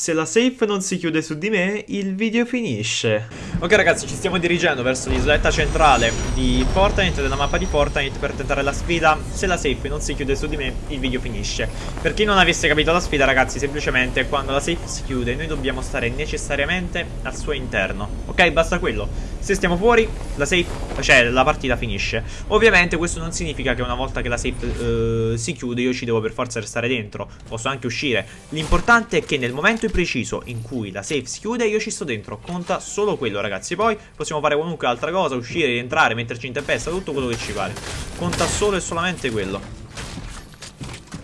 Se la safe non si chiude su di me, il video finisce. Ok ragazzi, ci stiamo dirigendo verso l'isoletta centrale di Fortnite, della mappa di Fortnite, per tentare la sfida. Se la safe non si chiude su di me, il video finisce. Per chi non avesse capito la sfida, ragazzi, semplicemente quando la safe si chiude, noi dobbiamo stare necessariamente al suo interno. Ok, basta quello. Se stiamo fuori, la safe, cioè la partita finisce. Ovviamente questo non significa che una volta che la safe eh, si chiude, io ci devo per forza restare dentro. Posso anche uscire. L'importante è che nel momento preciso in cui la safe si chiude io ci sto dentro Conta solo quello ragazzi. Poi possiamo fare qualunque altra cosa Uscire, rientrare, metterci in tempesta Tutto quello che ci pare. Conta solo e solamente quello.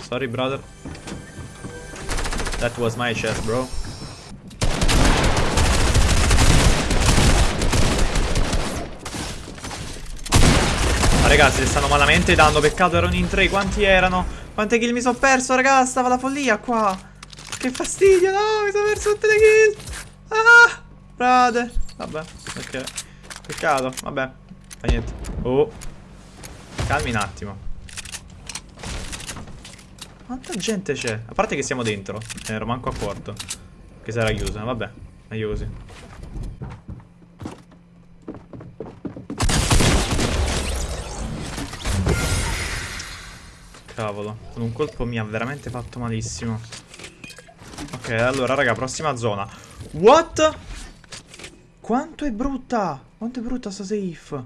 Sorry brother. That was my chest bro. Ma ragazzi si stanno malamente dando Peccato erano in tre Quanti erano? Quante kill mi sono perso ragazzi Stava la follia qua che fastidio, no, mi sono perso tutte le kill. Ah, brother. Vabbè, ok. Peccato, vabbè. Fa niente. Oh. Calmi un attimo. Quanta gente c'è? A parte che siamo dentro. Eh, ero manco a quarto. Che sarà chiusa, vabbè. Meglio così. Cavolo, con un colpo mi ha veramente fatto malissimo. Ok, allora, raga, prossima zona. What? Quanto è brutta? Quanto è brutta sta safe?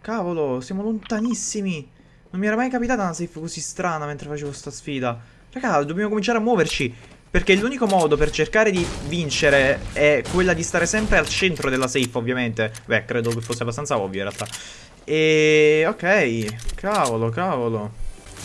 Cavolo, siamo lontanissimi. Non mi era mai capitata una safe così strana mentre facevo sta sfida. Raga, dobbiamo cominciare a muoverci. Perché l'unico modo per cercare di vincere è quella di stare sempre al centro della safe, ovviamente. Beh, credo che fosse abbastanza ovvio in realtà. E... ok. Cavolo, cavolo.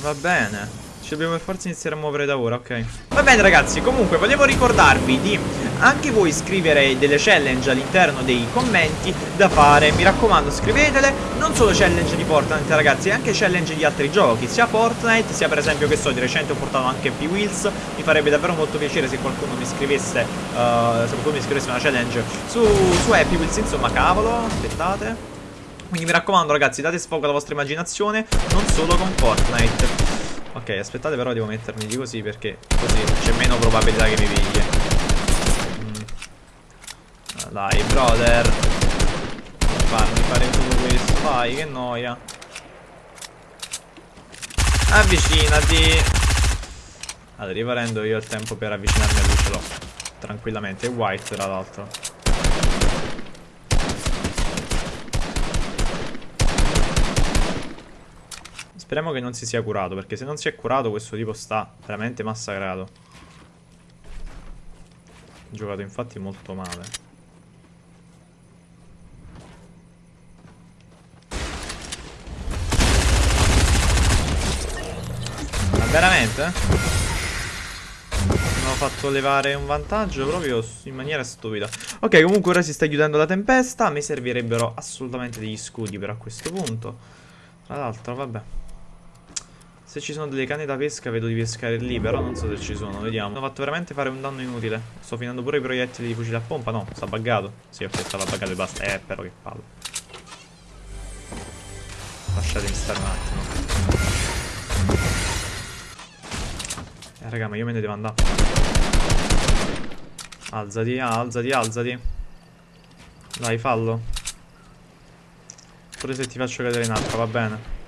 Va bene. Ci dobbiamo per forza iniziare a muovere da ora, ok? Va bene ragazzi, comunque volevo ricordarvi di anche voi scrivere delle challenge all'interno dei commenti da fare. Mi raccomando scrivetele, non solo challenge di Fortnite ragazzi, anche challenge di altri giochi Sia Fortnite, sia per esempio che so, di recente ho portato anche P-Wheels Mi farebbe davvero molto piacere se qualcuno mi scrivesse, uh, se qualcuno mi scrivesse una challenge su, su Happy Wheels, insomma cavolo, aspettate. Quindi mi raccomando ragazzi, date sfogo alla vostra immaginazione, non solo con Fortnite Ok, aspettate però devo mettermi di così perché così c'è meno probabilità che mi pigli. Mm. Dai, brother. Farmi fare tutto questo. Vai, che noia. Avvicinati. Allora, riparendo io il tempo per avvicinarmi a lui ce l'ho. Tranquillamente. È white, tra l'altro. Speriamo che non si sia curato, perché se non si è curato questo tipo sta veramente massacrato. Giocato infatti molto male. Ma veramente? Mi hanno fatto levare un vantaggio proprio in maniera stupida. Ok, comunque ora si sta chiudendo la tempesta. Me servirebbero assolutamente degli scudi però a questo punto. Tra l'altro, vabbè. Se ci sono delle canne da pesca vedo di pescare lì Però non so se ci sono, vediamo. Ho fatto veramente fare un danno inutile. Sto finendo pure i proiettili di fucile a pompa No, sta buggato. Sì, ok, stava buggato e basta. Eh, però che palle. Lasciatemi stare un attimo. Eh, raga, ma io me ne devo andare. Alzati, alzati, alzati. Dai, fallo. Pure se ti faccio cadere in acqua, va bene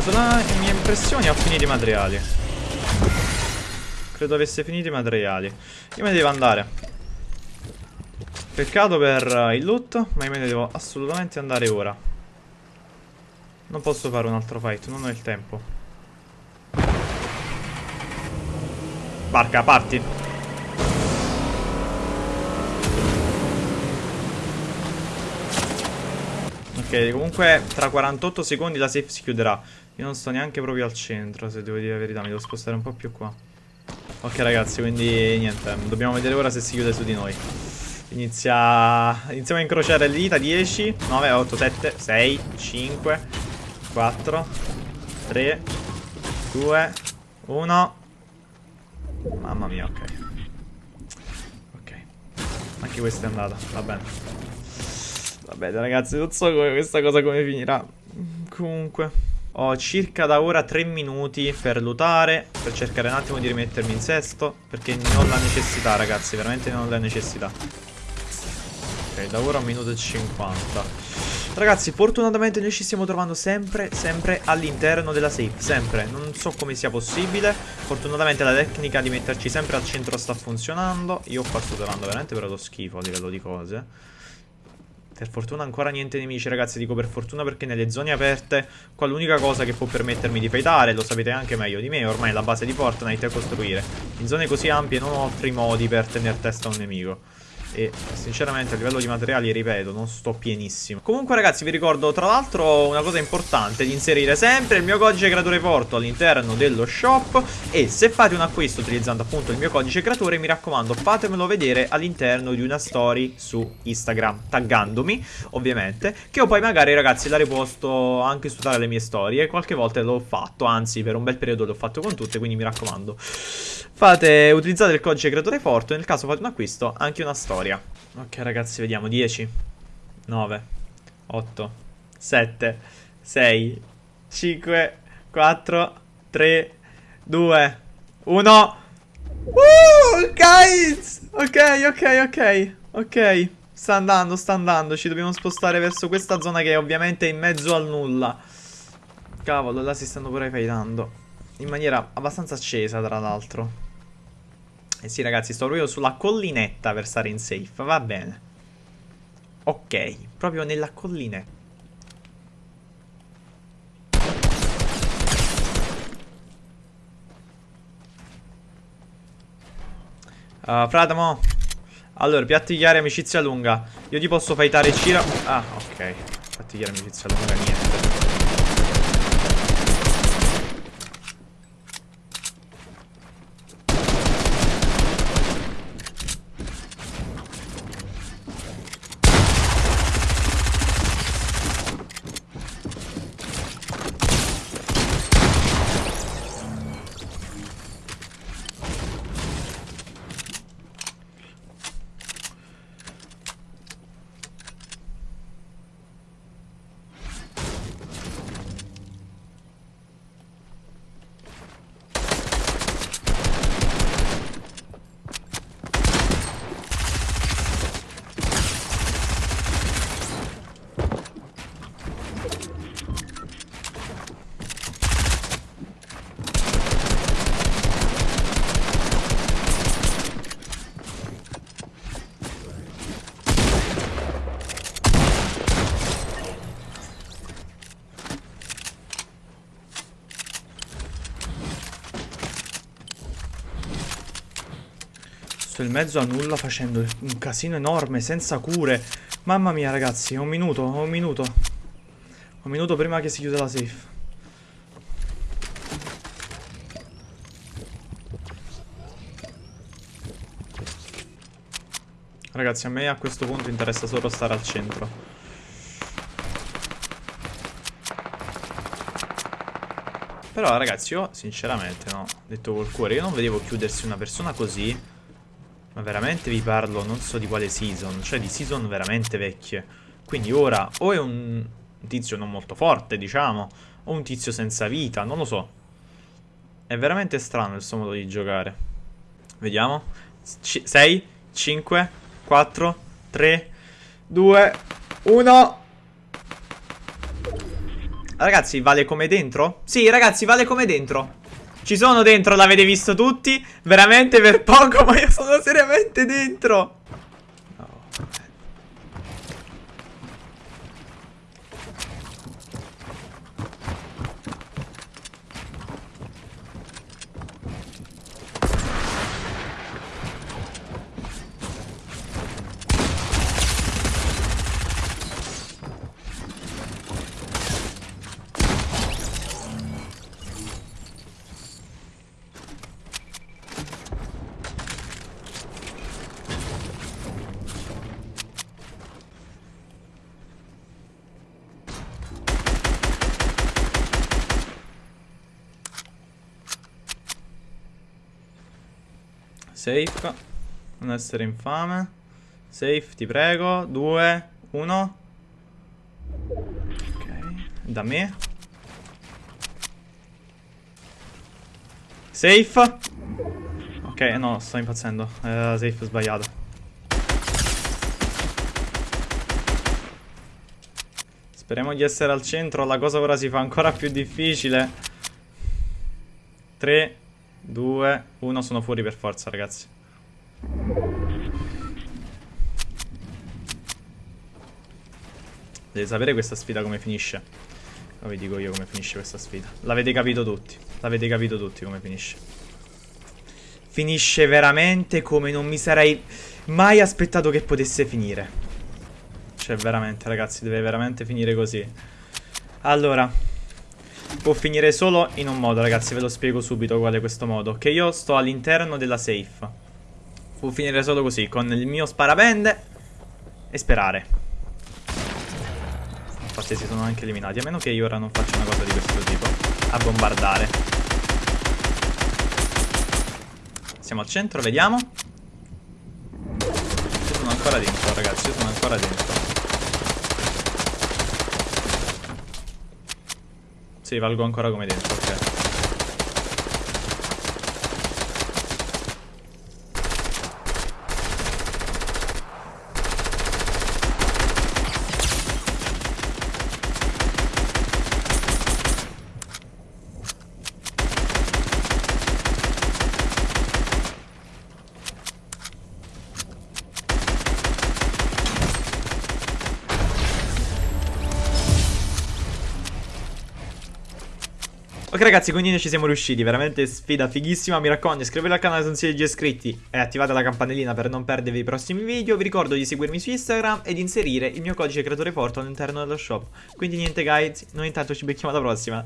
sola mia impressione ho finito i materiali. Credo avesse finito i materiali. Io me ne devo andare. Peccato per il loot Ma io me ne devo assolutamente andare ora. Non posso fare un altro fight Non ho il tempo. Barca, parti Ok, comunque tra 48 secondi la safe si chiuderà. Io non sto neanche proprio al centro, se devo dire la verità Mi devo spostare un po' più qua. Ok ragazzi, quindi niente Dobbiamo vedere ora se si chiude su di noi. Inizia... Iniziamo a incrociare le dita 10, 9, 8, 7, 6, 5 4 3 2 1 Mamma mia, ok. Anche questa è andata, va bene. Va bene ragazzi, non so come questa cosa come finirà. Comunque... Ho circa da ora 3 minuti per lootare, per cercare un attimo di rimettermi in sesto, perché ne ho la necessità ragazzi, veramente non ho la necessità. Ok, da ora un minuto e 50. Ragazzi, fortunatamente noi ci stiamo trovando sempre, sempre all'interno della safe, sempre. Non so come sia possibile. Fortunatamente la tecnica di metterci sempre al centro sta funzionando. Io qua sto trovando veramente però lo schifo a livello di cose. Per fortuna ancora niente nemici ragazzi, dico per fortuna perché nelle zone aperte qua l'unica cosa che può permettermi di fightare, lo sapete anche meglio di me, ormai la base di Fortnite è costruire. In zone così ampie non ho altri modi per tenere testa a un nemico. E sinceramente a livello di materiali, ripeto, non sto pienissimo. Comunque ragazzi vi ricordo tra l'altro una cosa importante Di inserire sempre il mio codice creatore porto all'interno dello shop. E se fate un acquisto utilizzando appunto il mio codice creatore Mi raccomando fatemelo vedere all'interno di una story su Instagram Taggandomi ovviamente Che io poi magari ragazzi la riposto anche su tale le mie storie. Qualche volta l'ho fatto, anzi per un bel periodo l'ho fatto con tutte Quindi mi raccomando Fate, utilizzate il codice creatore forte Nel caso fate un acquisto anche una storia. Ok ragazzi, vediamo. 10, 9, 8, 7, 6, 5, 4, 3, 2, 1. Uh, guys! Ok, ok, ok. Ok. Sta andando, sta andando. Ci dobbiamo spostare verso questa zona che è ovviamente in mezzo al nulla. Cavolo, là si stanno pure fightando. In maniera abbastanza accesa, tra l'altro. Eh sì ragazzi, sto proprio sulla collinetta per stare in safe, va bene. Ok, proprio nella collinetta. Uh, Fratamo Allora, piatti chiari, amicizia lunga Io ti posso fightare Cira Ah, ok Piatti chiari, amicizia lunga, niente Sto in mezzo a nulla facendo un casino enorme, senza cure. Mamma mia, ragazzi, un minuto, un minuto. Un minuto prima che si chiuda la safe. Ragazzi, a me a questo punto interessa solo stare al centro. Però ragazzi io sinceramente no Detto col cuore Io non vedevo chiudersi una persona così ma veramente vi parlo, non so di quale season, cioè di season veramente vecchie. Quindi ora o è un tizio non molto forte, diciamo, o un tizio senza vita, non lo so. È veramente strano il suo modo di giocare. Vediamo. 6, 5, 4, 3, 2, 1... Ragazzi, vale come dentro? Sì, ragazzi, vale come dentro. Ci sono dentro, l'avete visto tutti? Veramente per poco, ma io sono seriamente dentro. Safe. Non essere infame. Safe, ti prego. 2, 1. Ok, da me. Safe. Ok, no, sto impazzendo. Eh, safe sbagliato. Speriamo di essere al centro. La cosa ora si fa ancora più difficile. 3, 2, 1. Sono fuori per forza, ragazzi. Deve sapere questa sfida come finisce. Lo vi dico io come finisce questa sfida. L'avete capito tutti. L'avete capito tutti come finisce. Finisce veramente come non mi sarei mai aspettato che potesse finire. Cioè, veramente, ragazzi, deve veramente finire così. Allora, può finire solo in un modo, ragazzi, ve lo spiego subito qual è questo modo. Che io sto all'interno della safe. Può finire solo così, con il mio sparapende e sperare. Infatti si sono anche eliminati, a meno che io ora non faccia una cosa di questo tipo. A bombardare. Siamo al centro, vediamo. Io sono ancora dentro, ragazzi, io sono ancora dentro. Sì, valgo ancora come dentro, ok. Ok ragazzi, quindi noi ci siamo riusciti, veramente sfida fighissima, mi raccomando iscrivetevi al canale se non siete già iscritti e attivate la campanellina per non perdervi i prossimi video, vi ricordo di seguirmi su Instagram e di inserire il mio codice creatore porto all'interno dello shop. Quindi niente guys, noi intanto ci becchiamo alla prossima,